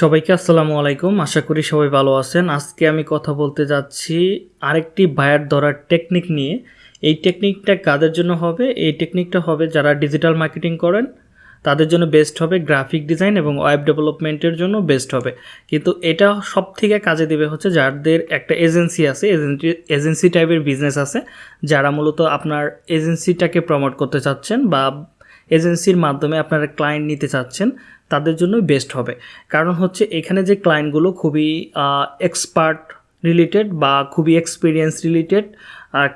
সবাইকে আসসালামু আলাইকুম। আশা করি সবাই ভালো আছেন। আজকে আমি কথা বলতে যাচ্ছি আরেকটি বায়ার ধরার টেকনিক নিয়ে। এই টেকনিকটা কাদের জন্য হবে? এই টেকনিকটা হবে যারা ডিজিটাল মার্কেটিং করেন, তাদের জন্য বেস্ট হবে। গ্রাফিক ডিজাইন এবং ওয়েব ডেভেলপমেন্টের জন্য বেস্ট হবে। কিন্তু এটা সব থেকে কাজে দেবে হচ্ছে যাদের একটা এজেন্সি আছে এজেন্সি এজেন্সি টাইপের বিজনেস আছে, যারা মূলত আপনার এজেন্সিটাকে প্রমোট করতে চাচ্ছেন বা এজেন্সির মাধ্যমে আপনারা ক্লায়েন্ট নিতে চাচ্ছেন। তাদের জন্যই বেস্ট হবে। কারণ হচ্ছে এখানে যে ক্লায়েন্টগুলো খুবই এক্সপার্ট রিলেটেড বা খুবই এক্সপিরিয়েন্স রিলেটেড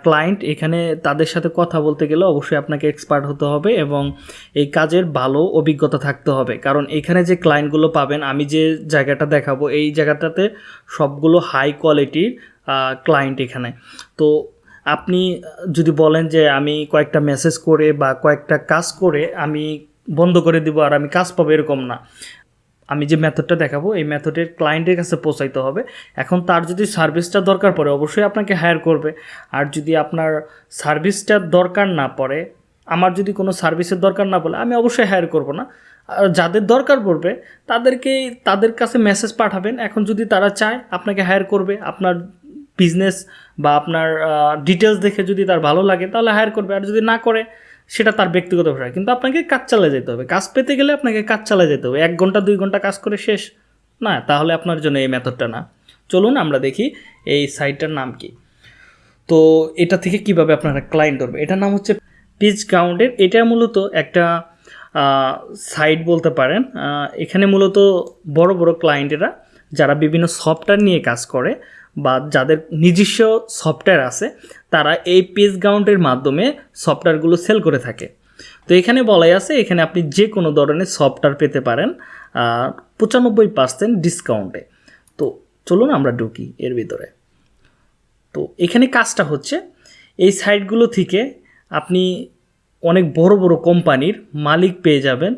ক্লায়েন্ট এখানে তাদের সাথে কথা বলতে গেলে অবশ্যই আপনাকে এক্সপার্ট হতে হবে এবং এই কাজের ভালো অভিজ্ঞতা থাকতে হবে। কারণ এখানে যে ক্লায়েন্টগুলো পাবেন, আমি যে জায়গাটা দেখাবো, এই জায়গাটাতে সবগুলো হাই কোয়ালিটির ক্লায়েন্ট এখানে। তো আপনি যদি বলেন যে আমি কয়েকটা মেসেজ করে বা কয়েকটা কাজ করে আমি বন্ধ করে দিব আর আমি কাজ পাবো এরকম না। আমি যে মেথডটা দেখাবো, এই মেথডের ক্লায়েন্টের কাছে পৌঁছাইতে হবে। এখন তার যদি সার্ভিসটা দরকার পড়ে, অবশ্যই আপনাকে হায়ার করবে। আর যদি আপনার সার্ভিসটা দরকার না পড়ে, আমার যদি কোনো সার্ভিসের দরকার না পড়ে, আমি অবশ্যই হায়ার করব না। যাদের দরকার পড়বে তাদেরকে তাদের কাছে মেসেজ পাঠাবেন। এখন যদি তারা চায়, আপনাকে হায়ার করবে। আপনার বিজনেস বা আপনার ডিটেলস দেখে যদি তার ভালো লাগে, তাহলে হায়ার করবে। আর যদি না করে সেটা তার ব্যক্তিগত বিষয়। কিন্তু আপনাকে কাজ চালিয়ে যেতে হবে। কাজ পেতে গেলে আপনাকে কাজ চালিয়ে যেতে হবে। এক ঘণ্টা, দুই ঘণ্টা কাজ করে শেষ। না, তাহলে আপনার জন্য এই মেথডটা না। চলুন আমরা দেখি এই সাইটটার নাম কি। তো এটা থেকে কীভাবে আপনারা ক্লায়েন্ট ধরবে? এটার নাম হচ্ছে পিচ গ্রাউন্ডের এটা মূলত একটা সাইট বলতে পারেন। এখানে মূলত বড় বড় ক্লায়েন্টেরা যারা বিভিন্ন সফটওয়্যার নিয়ে কাজ করে বা যাদের নিজস্ব সফটওয়্যার আছে, তারা এই পেজ গাউন্টের মাধ্যমে সফটওয়্যারগুলো সেল করে থাকে। তো এখানে বলাই আছে, এখানে আপনি যে কোনো ধরনের সফটওয়্যার পেতে পারেন পঁচানব্বই পার্সেন্ট ডিসকাউন্টে তো চলুন আমরা ঢুকি এর ভিতরে। তো এখানে কাজটা হচ্ছে, এই সাইটগুলো থেকে আপনি অনেক বড় বড় কোম্পানির মালিক পেয়ে যাবেন।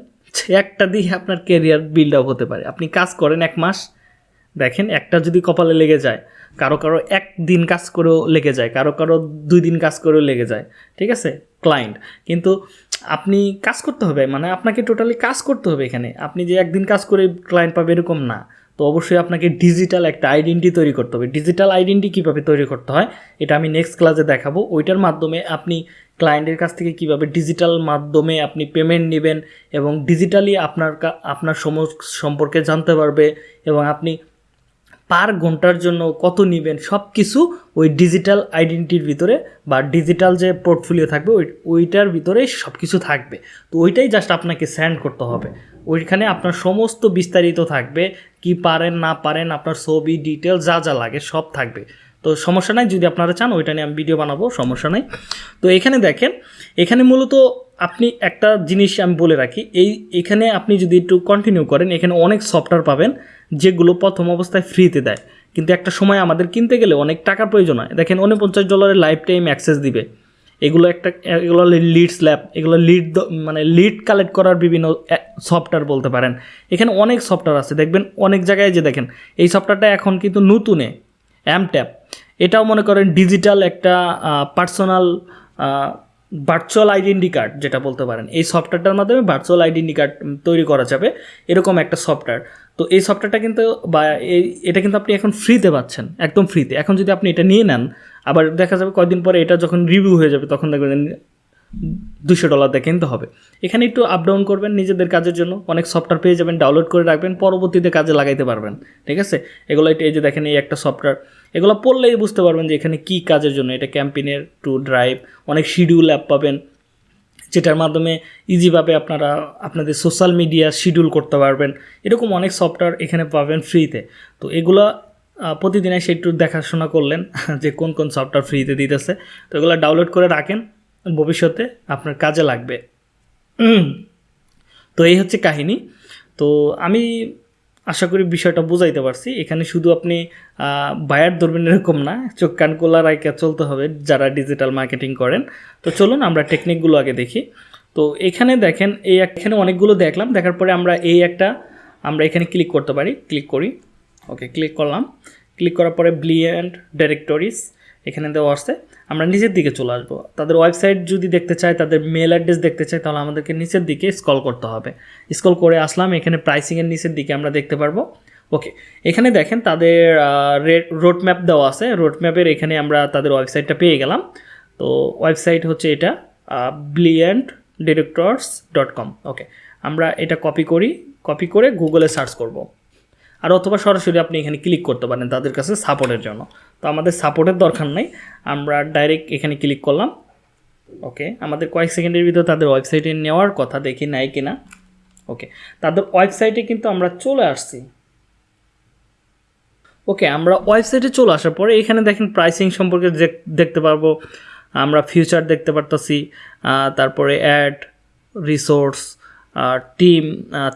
একটা দিয়ে আপনার কেরিয়ার বিল্ড আপ হতে পারে। আপনি কাজ করেন এক মাস, দেখেন একটা যদি কপালে লেগে যায় কারও কারও এক দিন কাজ করেও লেগে যায়, কারও কারও দুই দিন কাজ করেও লেগে যায়, ঠিক আছে? ক্লায়েন্ট কিন্তু আপনি কাজ করতে হবে মানে আপনাকে টোটালি কাজ করতে হবে এখানে। আপনি যে একদিন কাজ করে ক্লায়েন্ট পাবে এরকম না। তো অবশ্যই আপনাকে ডিজিটাল একটা আইডেন্টি তৈরি করতে হবে। ডিজিটাল আইডেন্টি কীভাবে তৈরি করতে হয়, এটা আমি নেক্সট ক্লাসে দেখাবো। ওইটার মাধ্যমে আপনি ক্লায়েন্টের কাছ থেকে কীভাবে ডিজিটাল মাধ্যমে আপনি পেমেন্ট নেবেন এবং ডিজিটালি আপনার আপনার সম সম্পর্কে জানতে পারবে এবং আপনি পার ঘণ্টার জন্য কত নেবেন সব কিছু ওই ডিজিটাল আইডেন্টিটির ভিতরে বা ডিজিটাল যে পোর্টফোলিও থাকবে, ওই, ওইটার ভিতরে সব কিছু থাকবে। তো ওইটাই জাস্ট আপনাকে সেন্ড করতে হবে। ওইখানে আপনার সমস্ত বিস্তারিত থাকবে, কি পারেন, না পারেন, আপনার ছবি ডিটেল যা যা লাগে সব থাকবে। তো সমস্যা নাই, যদি আপনারা চান, ওইটা নিয়ে আমি ভিডিও বানাবো, সমস্যা নাই। তো এখানে দেখেন, এখানে মূলত আপনি একটা জিনিস আমি বলে রাখি, এই, এখানে আপনি যদি একটু কন্টিনিউ করেন, এখানে অনেক সফটওয়্যার পাবেন, যেগুলো প্রথম অবস্থায় ফ্রিতে দেয়। কিন্তু একটা সময় আমাদের কিনতে গেলে অনেক টাকার প্রয়োজন হয়। দেখেন, উনপঞ্চাশ ডলারের লাইফ টাইম অ্যাক্সেস দিবে। এগুলো একটা, এগুলো লিড স্ল্যাব এগুলো লিড মানে লিড কালেক্ট করার বিভিন্ন সফটওয়্যার বলতে পারেন। এখানে অনেক সফটওয়্যার আছে। দেখবেন, অনেক জায়গায় যে দেখেন, এই সফটওয়্যারটা এখন কিন্তু নতুনে অ্যামট্যাপ এটাও মনে করেন ডিজিটাল একটা পার্সোনাল ভার্চুয়াল আইডেন্টি কার্ড যেটা বলতে পারেন। এই সফটওয়্যারটার মাধ্যমে ভার্চুয়াল আইডেন্টি কার্ড তৈরি করা যাবে, এরকম একটা সফটওয়্যার তো এই সফটওয়্যারটা কিন্তু, বা এই, এটা কিন্তু আপনি এখন ফ্রিতে পাচ্ছেন, একদম ফ্রিতে এখন যদি আপনি এটা নিয়ে নেন, আবার দেখা যাবে কয়েকদিন পরে এটা যখন রিভিউ হয়ে যাবে, তখন দেখবেন দুশো ডলার দিয়ে কিনতে হবে। এখানে একটু আপ ডাউন করবেন নিজেদের কাজের জন্য। অনেক সফটওয়্যার পেয়ে যাবেন ডাউনলোড করে রাখবেন, পরবর্তীতে কাজে লাগাইতে পারবেন। ঠিক আছে? এগুলো এই যে দেখেন, এই একটা সফটওয়্যার এগুলো পড়লেই বুঝতে পারবেন যে এখানে কী কাজের জন্য। এটা ক্যাম্পেনের টু ড্রাইভ অনেক শিডিউল অ্যাপ পাবেন, যেটার মাধ্যমে ইজিভাবে আপনারা আপনাদের সোশ্যাল মিডিয়া শিডিউল করতে পারবেন। এরকম অনেক সফটওয়্যার এখানে পাবেন ফ্রিতে তো এগুলো প্রতিদিন এসে একটু দেখাশোনা করলেন যে কোন কোন সফটওয়্যার ফ্রিতে দিতেছে। তো এগুলো ডাউনলোড করে রাখেন, ভবিষ্যতে আপনার কাজে লাগবে। তো এই হচ্ছে কাহিনী। তো আমি আশা করি বিষয়টা বোঝাইতে পারছি। এখানে শুধু আপনি বায়ার ধরবেন এরকম না, চোখ কান কোলা রাইকা চলতে হবে যারা ডিজিটাল মার্কেটিং করেন। তো চলুন আমরা টেকনিকগুলো আগে দেখি। তো এখানে দেখেন, এই এখানে অনেকগুলো দেখলাম, দেখার পরে আমরা এই একটা, আমরা এখানে ক্লিক করতে পারি ক্লিক করি। ওকে ক্লিক করলাম। ক্লিক করার পরে ব্লিয়েন্ট ডাইরেক্টরিস এখানে দেওয়া আসছে আমরা নিচের দিকে চলে আসব। তাদের ওয়েবসাইট যদি দেখতে চাই তাদের মেল অ্যাড্রেস দেখতে চাই তাহলে আমাদেরকে নিচের দিকে স্কল করতে হবে। স্কল করে আসলাম, এখানে প্রাইসিংয়ের নিচের দিকে আমরা দেখতে পারব। ওকে এখানে দেখেন তাদের রোড ম্যাপ দেওয়া আছে। রোড ম্যাপের এখানে আমরা তাদের ওয়েবসাইটটা পেয়ে গেলাম। তো ওয়েবসাইট হচ্ছে এটা ব্লিয়েন্ট ডিরেক্টরস ডট কম ওকে আমরা এটা কপি করি। কপি করে গুগলে সার্চ করব। আর অথবা সরাসরি আপনি এখানে ক্লিক করতে পারেন তাদের কাছে সাপোর্টের জন্য। তো আমাদের সাপোর্টের দরকার নাই। আমরা ডাইরেক্ট এখানে ক্লিক করলাম। ওকে আমাদের কয়েক সেকেন্ডের ভিতরে তাদের ওয়েবসাইটে নেওয়ার কথা দেখি নাই কিনা। ওকে তাদের ওয়েবসাইটে কিন্তু আমরা চলে আসছি। ওকে আমরা ওয়েবসাইটে চলে আসার পরে এখানে দেখেন প্রাইসিং সম্পর্কে দেখতে পারব। আমরা ফিউচার দেখতে পারতাছি। তারপরে add resource team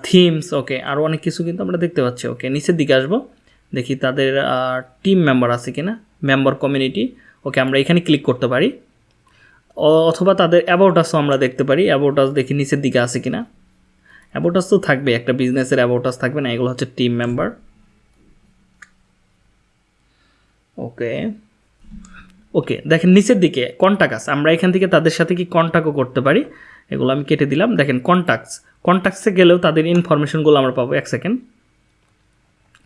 themes okay আরও অনেক কিছু কিন্তু আমরা দেখতে পাচ্ছি ওকে নিচের দিকে আসব, দেখি তাদের টিম মেম্বার আছে কিনা মেম্বার কমিউনিটি ওকে আমরা এখানে ক্লিক করতে পারি অথবা তাদের অ্যাবাউটাসও আমরা দেখতে পারি অ্যাবাউটাস দেখি নিচের দিকে আছে কিনা অ্যাবাউটাস তো থাকবে, একটা বিজনেসের অ্যাবাউটাস থাকবে না, এগুলো হচ্ছে টিম মেম্বার ওকে ওকে দেখেন নিচের দিকে কন্ট্যাক্ট আছে আমরা এখান থেকে তাদের সাথে কি কন্ট্যাক্টও করতে পারি, এগুলো আমি কেটে দিলাম, দেখেন কন্ট্যাক্টস কন্ট্যাক্টসে গেলেও তাদের ইনফরমেশনগুলো আমরা পাবো। এক সেকেন্ড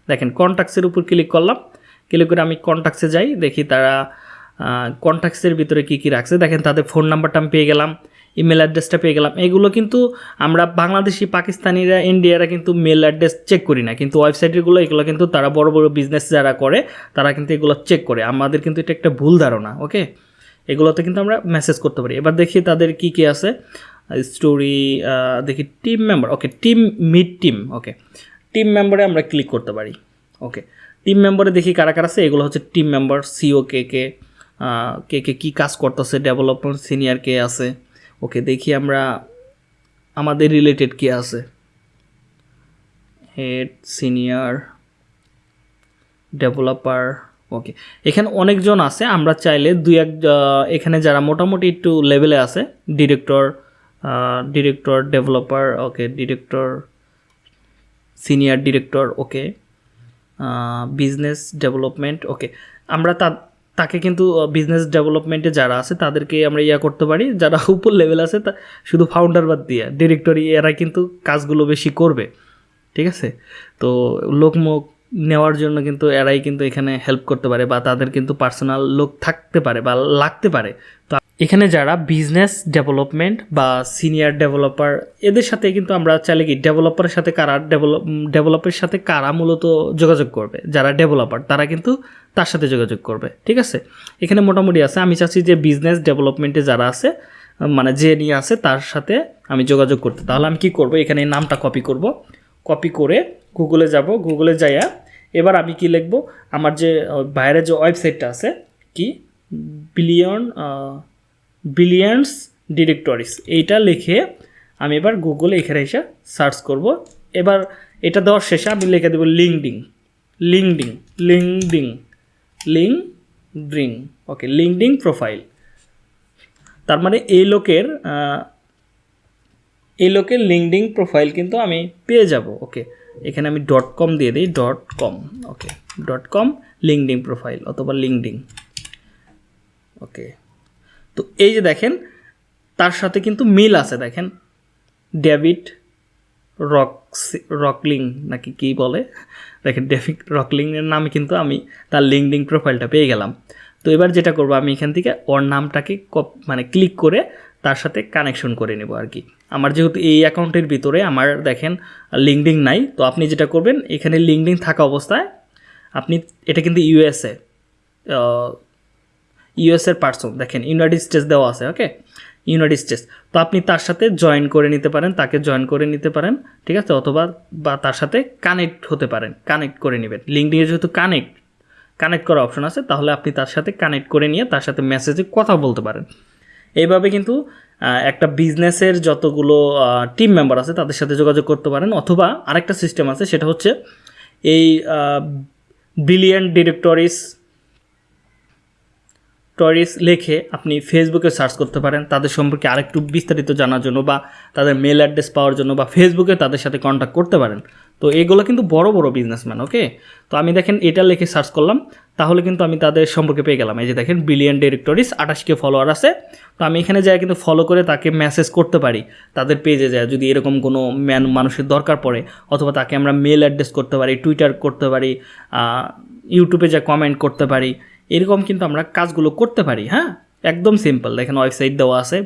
দেখেন কন্ট্যাক্টসের উপর ক্লিক করলাম। ক্লিক করে আমি কন্ট্যাক্টসে যাই, দেখি তারা কন্ট্যাক্টসের ভিতরে কী কী রাখছে। দেখেন, তাদের ফোন নাম্বারটা আমি পেয়ে গেলাম ইমেল অ্যাড্রেসটা পেয়ে গেলাম। এগুলো কিন্তু আমরা বাংলাদেশি, পাকিস্তানিরা ইন্ডিয়ারা কিন্তু মেল অ্যাড্রেস চেক করি না। কিন্তু ওয়েবসাইটগুলো এগুলো কিন্তু তারা বড় বড় বিজনেস যারা করে, তারা কিন্তু এগুলো চেক করে। আমাদের কিন্তু এটা একটা ভুল ধারণা ওকে এগুলোতে কিন্তু আমরা মেসেজ করতে পারি। এবার দেখি তাদের কি কি আছে। স্টোরি দেখি team member okay team mid team okay team মেম্বারে আমরা ক্লিক করতে পারি ওকে টিম মেম্বারে দেখি কারা কারা আছে, এগুলো হচ্ছে টিম মেম্বার সিও কে কে কে কে কী কাজ করতেছে ডেভেলপমেন্ট সিনিয়র কে আছে ওকে দেখি আমরা আমাদের রিলেটেড কে আছে। হেড সিনিয়র ডেভেলপার ওকে এখানে অনেকজন আছে, আমরা চাইলে দুই এক এখানে যারা মোটামুটি একটু লেভেলে আছে director director developer okay director senior director okay business development okay আমরা তা, তাকে কিন্তু বিজনেস ডেভেলপমেন্টে যারা আছে, তাদেরকে আমরা ইয়া করতে পারি, যারা উপর লেভেল আছে, তা, শুধু ফাউন্ডার বাদ দিয়ে ডিরেক্টরি এরা কিন্তু কাজগুলো বেশি করবে, ঠিক আছে? তো লোকমুখ নেওয়ার জন্য কিন্তু এরাই কিন্তু এখানে হেল্প করতে পারে, বা তাদের কিন্তু পার্সোনাল লোক থাকতে পারে, বা লাগতে পারে। তো এখানে যারা বিজনেস ডেভেলপমেন্ট বা সিনিয়র ডেভেলপার এদের সাথে কিন্তু আমরা চাইলে কি ডেভেলপারের সাথে কারা ডেভেলপ ডেভেলপের সাথে কারা মূলত যোগাযোগ করবে? যারা ডেভেলপার তারা কিন্তু তার সাথে যোগাযোগ করবে ঠিক আছে? এখানে মোটামুটি আছে আমি চাচ্ছি যে বিজনেস ডেভেলপমেন্টে যারা আছে মানে যে নিয়ে আছে তার সাথে আমি যোগাযোগ করতে। তাহলে আমি কি করব? এখানে নামটা কপি করব। কপি করে গুগলে যাব। গুগলে যাইয়া এবার আমি কি লিখব? আমার যে আহ, বাইরের যে ওয়েবসাইটটা আছে কি? বিলিয়ন বিলিয়ন্স ডিরেক্টরিস এইটা লিখে আমি এবার গুগলে এখানে এসে সার্চ করব। এবার এটা দেওয়ার শেষে আমি লিখে দেবো LinkedIn LinkedIn LinkedIn LinkedIn okay LinkedIn profile তার মানে এই লোকের এই লোকের লিঙ্কডিং প্রোফাইল কিন্তু আমি পেয়ে যাব ওকে এখানে আমি ডট কম দিয়ে দিই dot com okay dot com LinkedIn profile অথবা লিঙ্কডিং ওকে তো এই যে দেখেন, তার সাথে কিন্তু মিল আছে, দেখেন। ডেভিড রক রকলিং নাকি কি বলে? দেখেন, ডেভিড রকলিংয়ের নামে কিন্তু আমি তার লিঙ্কডিং প্রোফাইলটা পেয়ে গেলাম। তো এবার যেটা করব, আমি এখান থেকে ওর নামটাকে মানে ক্লিক করে তার সাথে কানেকশন করে নেব আর কি। আমার যেহেতু এই অ্যাকাউন্টের ভিতরে আমার, দেখেন লিঙ্কডিং নাই, তো আপনি যেটা করবেন, এখানে লিঙ্কডিং থাকা অবস্থায় আপনি, এটা কিন্তু ইউএসএ ইউএসের পার্সন দেখেন ইউনাইটেড স্টেটস দেওয়া আছে ওকে ইউনাইটেড স্টেটস তো আপনি তার সাথে জয়েন করে নিতে পারেন, তাকে জয়েন করে নিতে পারেন, ঠিক আছে? অথবা বা তার সাথে কানেক্ট হতে পারেন কানেক্ট করে নেবেন। লিঙ্কডিংয়ে যেহেতু কানেক্ট কানেক্ট করার অপশন আছে, তাহলে আপনি তার সাথে কানেক্ট করে নিয়ে তার সাথে মেসেজে কথা বলতে পারেন। এইভাবে কিন্তু একটা বিজনেসের যতগুলো টিম মেম্বার আছে, তাদের সাথে যোগাযোগ করতে পারেন। অথবা আরেকটা সিস্টেম আছে, সেটা হচ্ছে এই ব্রিলিয়ান্ট ডিরেক্টরিস ডিরেক্টরিজ লিখে আপনি ফেসবুকে সার্চ করতে পারেন। তাদের সম্পর্কে আরেকটু বিস্তারিত জানার জন্য বা তাদের মেল অ্যাড্রেস পাওয়ার জন্য বা ফেসবুকে তাদের সাথে কন্ট্যাক্ট করতে পারেন। তো এগুলো কিন্তু বড় বড় বিজনেসম্যান ওকে তো আমি দেখেন এটা লিখে সার্চ করলাম। তাহলে কিন্তু আমি তাদের সম্পর্কে পেয়ে গেলাম। এই যে দেখেন ব্রিলিয়ান ডিরেক্টরিজ আঠাশকে ফলোয়ার আছে। তো আমি এখানে যাই কিন্তু ফলো করে তাকে মেসেজ করতে পারি। তাদের পেজে যায় যদি এরকম কোনো ম্যান মানুষের দরকার পড়ে, অথবা তাকে আমরা মেল অ্যাড্রেস করতে পারি টুইটার করতে পারি ইউটিউবে যা কমেন্ট করতে পারি এরকম কিন্তু আমরা কাজগুলো করতে পারি হ্যাঁ? একদম সিম্পল দেখেন ওয়েবসাইট দেওয়া আছে।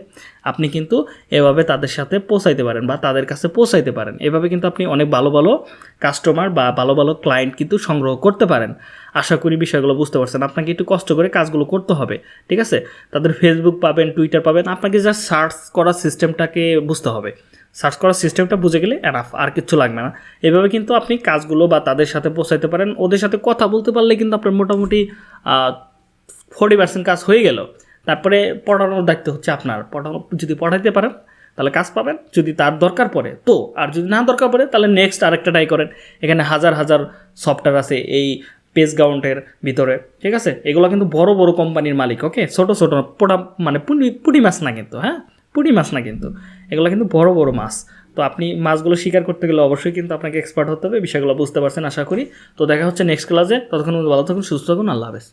আপনি কিন্তু এভাবে তাদের সাথে পৌঁছাইতে পারেন বা তাদের কাছে পৌঁছাইতে পারেন। এভাবে কিন্তু আপনি অনেক ভালো ভালো কাস্টমার বা ভালো ভালো ক্লায়েন্ট কিন্তু সংগ্রহ করতে পারেন। আশা করি বিষয়গুলো বুঝতে পারছেন। আপনাকে একটু কষ্ট করে কাজগুলো করতে হবে, ঠিক আছে? তাদের ফেসবুক পাবেন টুইটার পাবেন। আপনাকে যা সার্চ করার সিস্টেমটাকে বুঝতে হবে। সার্চ করার সিস্টেমটা বুঝে গেলে এনাফ আর কিচ্ছু লাগবে না। এভাবে কিন্তু আপনি কাজগুলো বা তাদের সাথে পৌঁছাইতে পারেন। ওদের সাথে কথা বলতে পারলে কিন্তু আপনার মোটামুটি ফোর্টি পার্সেন্ট কাজ হয়ে গেল। তারপরে পড়ানোর দায়িত্ব হচ্ছে আপনার। পড়ানো, যদি পড়াইতে পারেন, তাহলে কাজ পাবেন। যদি তার দরকার পড়ে, তো। আর যদি না দরকার পড়ে, তাহলে নেক্সট আরেকটা ট্রাই করেন। এখানে হাজার হাজার সফটওয়্যার আছে এই পেজ গ্রাউন্ডের ভিতরে, ঠিক আছে? এগুলো কিন্তু বড় বড় কোম্পানির মালিক ওকে ছোটো ছোটো পোটা মানে পুটি মাছ না কিন্তু হ্যাঁ? পুটি মাছ না কিন্তু, এগুলো কিন্তু বড় বড় মাছ। তো আপনি মাছগুলো শিকার করতে গেলে অবশ্যই কিন্তু আপনাকে এক্সপার্ট হতে হবে, বিষয়গুলো বুঝতে পারছেন, আশা করি। তো দেখা হচ্ছে নেক্সট ক্লাসে ততক্ষণ ভালো থাকুন, সুস্থ থাকুন, আল্লাহ হাফেজ।